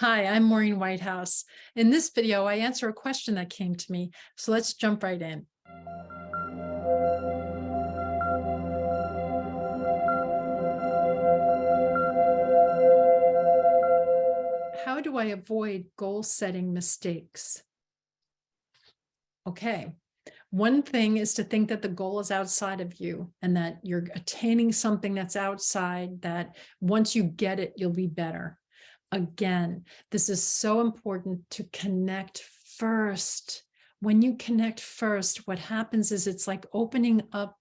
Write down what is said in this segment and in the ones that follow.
Hi, I'm Maureen Whitehouse. In this video, I answer a question that came to me, so let's jump right in. How do I avoid goal setting mistakes? Okay, one thing is to think that the goal is outside of you and that you're attaining something that's outside that once you get it, you'll be better again, this is so important to connect first. When you connect first, what happens is it's like opening up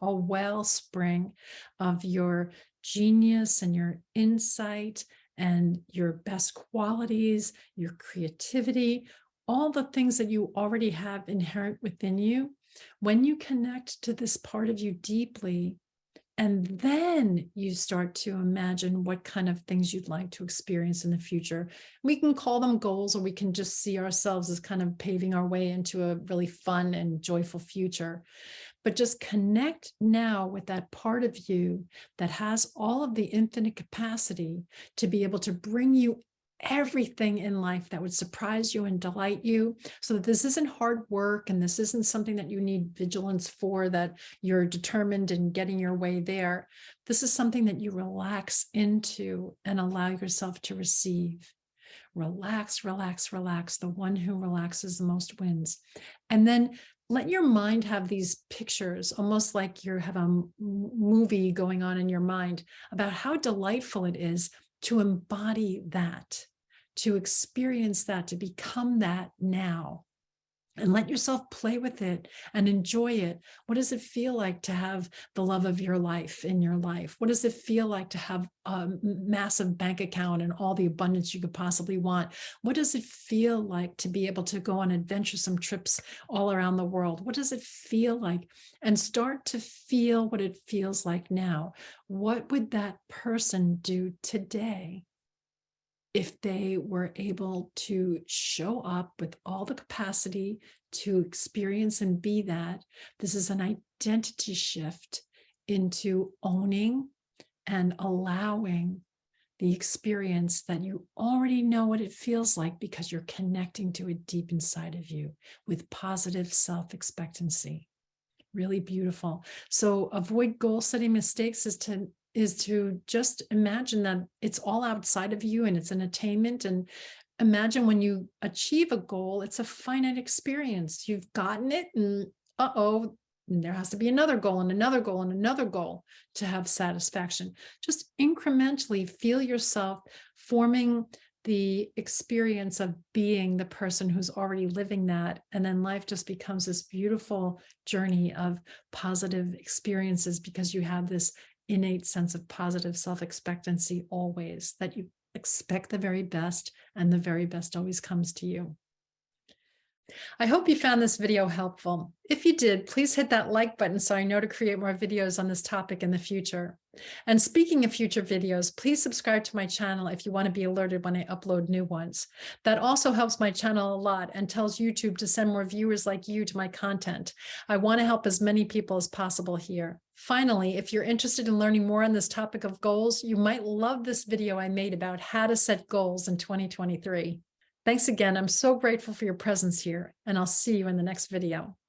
a wellspring of your genius and your insight and your best qualities, your creativity, all the things that you already have inherent within you. When you connect to this part of you deeply, and then you start to imagine what kind of things you'd like to experience in the future. We can call them goals or we can just see ourselves as kind of paving our way into a really fun and joyful future. But just connect now with that part of you that has all of the infinite capacity to be able to bring you everything in life that would surprise you and delight you. So that this isn't hard work and this isn't something that you need vigilance for that you're determined in getting your way there. This is something that you relax into and allow yourself to receive. Relax relax relax. The one who relaxes the most wins. And then let your mind have these pictures almost like you have a movie going on in your mind about how delightful it is to embody that, to experience that, to become that now and let yourself play with it and enjoy it. What does it feel like to have the love of your life in your life? What does it feel like to have a massive bank account and all the abundance you could possibly want? What does it feel like to be able to go on adventuresome trips all around the world? What does it feel like? And start to feel what it feels like now. What would that person do today? If they were able to show up with all the capacity to experience and be that, this is an identity shift into owning and allowing the experience that you already know what it feels like because you're connecting to it deep inside of you with positive self-expectancy. Really beautiful. So avoid goal setting mistakes is to is to just imagine that it's all outside of you and it's an attainment and imagine when you achieve a goal, it's a finite experience. You've gotten it and uh-oh, there has to be another goal and another goal and another goal to have satisfaction. Just incrementally feel yourself forming the experience of being the person who's already living that. And then life just becomes this beautiful journey of positive experiences because you have this innate sense of positive self-expectancy always, that you expect the very best and the very best always comes to you. I hope you found this video helpful. If you did, please hit that like button so I know to create more videos on this topic in the future. And speaking of future videos, please subscribe to my channel if you want to be alerted when I upload new ones. That also helps my channel a lot and tells YouTube to send more viewers like you to my content. I want to help as many people as possible here. Finally, if you're interested in learning more on this topic of goals, you might love this video I made about how to set goals in 2023. Thanks again. I'm so grateful for your presence here, and I'll see you in the next video.